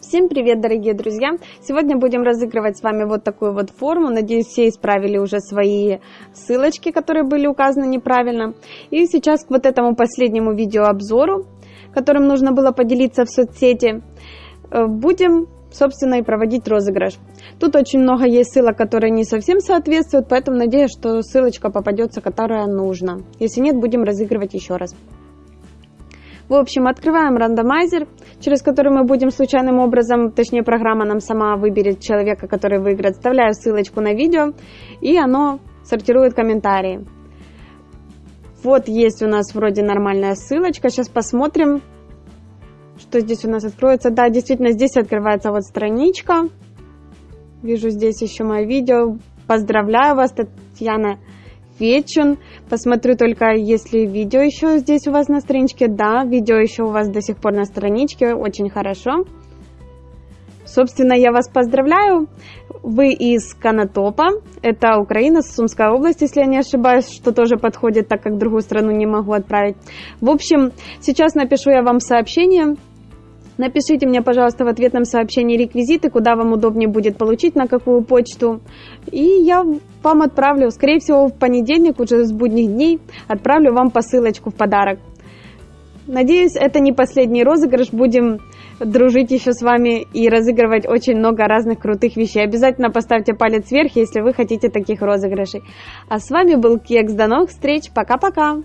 Всем привет, дорогие друзья! Сегодня будем разыгрывать с вами вот такую вот форму. Надеюсь, все исправили уже свои ссылочки, которые были указаны неправильно. И сейчас к вот этому последнему видеообзору, которым нужно было поделиться в соцсети, э, будем, собственно, и проводить розыгрыш. Тут очень много есть ссылок, которые не совсем соответствуют, поэтому надеюсь, что ссылочка попадется, которая нужна. Если нет, будем разыгрывать еще раз. В общем, открываем рандомайзер, через который мы будем случайным образом, точнее программа нам сама выберет человека, который выиграет. Вставляю ссылочку на видео, и оно сортирует комментарии. Вот есть у нас вроде нормальная ссылочка. Сейчас посмотрим, что здесь у нас откроется. Да, действительно, здесь открывается вот страничка. Вижу здесь еще мое видео. Поздравляю вас, Татьяна Вечен. Посмотрю только, если видео еще здесь у вас на страничке. Да, видео еще у вас до сих пор на страничке. Очень хорошо. Собственно, я вас поздравляю. Вы из Канатопа. Это Украина, Сумская область, если я не ошибаюсь, что тоже подходит, так как другую страну не могу отправить. В общем, сейчас напишу я вам сообщение Напишите мне, пожалуйста, в ответном сообщении реквизиты, куда вам удобнее будет получить, на какую почту. И я вам отправлю, скорее всего, в понедельник, уже с будних дней, отправлю вам посылочку в подарок. Надеюсь, это не последний розыгрыш. Будем дружить еще с вами и разыгрывать очень много разных крутых вещей. Обязательно поставьте палец вверх, если вы хотите таких розыгрышей. А с вами был Кекс. До новых встреч. Пока-пока.